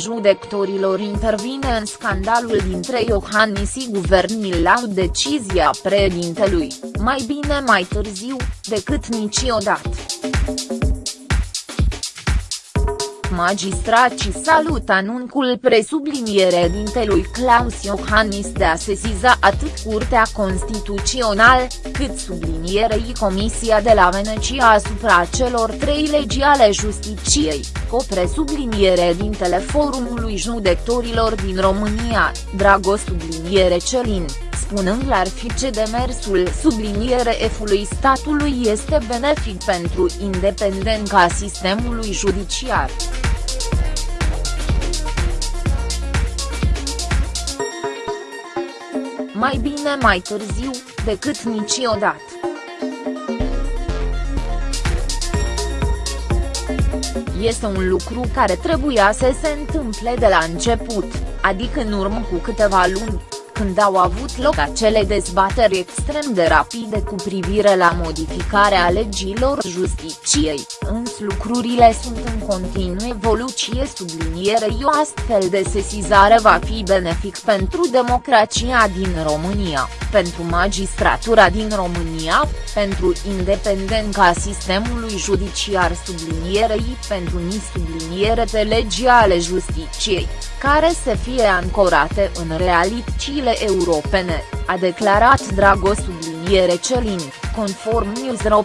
judecătorilor intervine în scandalul dintre Iohannis și guvernul la decizia președintelui, mai bine mai târziu, decât niciodată. Magistracii salut anunțul presubliniere dintelui Claus Iohannis de a sesiza atât Curtea Constituțională, cât sublinierei Comisia de la Venecia asupra celor trei legi ale justiciei, cu presubliniere dintele Forumului Judecătorilor din România, Dragos subliniere Celin spunând clar ce demersul subliniere F-ului statului este benefic pentru independența sistemului judiciar. Mai bine mai târziu, decât niciodată. Este un lucru care trebuia să se întâmple de la început, adică în urmă cu câteva luni, când au avut loc acele dezbateri extrem de rapide cu privire la modificarea legilor justiciei, însă lucrurile sunt în continuă evoluție sublinierei o astfel de sesizare va fi benefic pentru democrația din România, pentru magistratura din România, pentru independența sistemului judiciar sublinierei pentru ni subliniere de legi ale justiciei, care să fie ancorate în realitățile europene, a declarat Dragos subliniere Celin, conform Newsro.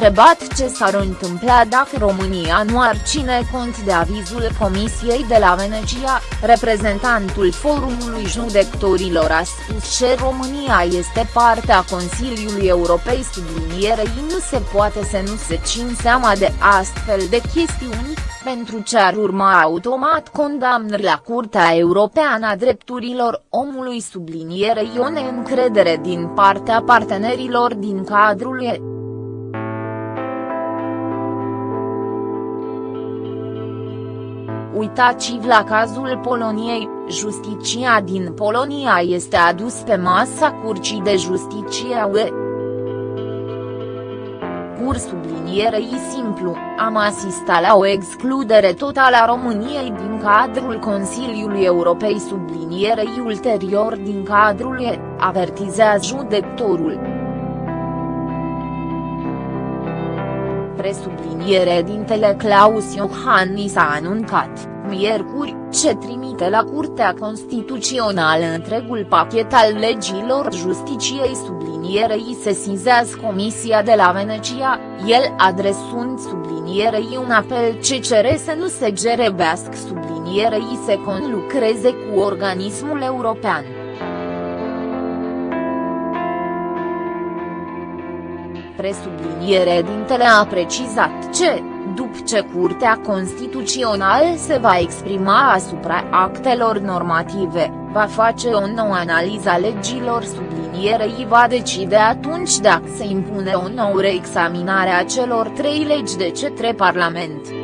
Întrebat ce s-ar întâmpla dacă România nu ar ține cont de avizul Comisiei de la Venecia, reprezentantul Forumului Judecătorilor a spus că România este parte a Consiliului Europei. Sublinierei nu se poate să nu se țin seama de astfel de chestiuni, pentru ce ar urma automat condamnări la Curtea Europeană a Drepturilor Omului? Sublinierei o neîncredere din partea partenerilor din cadrul ei. Uitați-vă la cazul Poloniei, justiția din Polonia este adus pe masa Curții de Justiție UE. Pur sublinierei simplu, am asistat la o excludere totală a României din cadrul Consiliului Europei sublinierei ulterior din cadrul E, avertizează judectorul. Presubliniere dintele Claus Iohannis a anuncat, miercuri, ce trimite la Curtea Constituțională întregul pachet al legilor justiciei sublinierei sesizează Comisia de la Venecia, el adresând sublinierei un apel ce cere să nu se gerebească sublinierei să conlucreze cu organismul european. Presubliniere dintele a precizat ce, după ce Curtea Constituțională se va exprima asupra actelor normative, va face o nouă analiză a legilor sublinierei va decide atunci dacă se impune o nouă reexaminare a celor trei legi de către Parlament.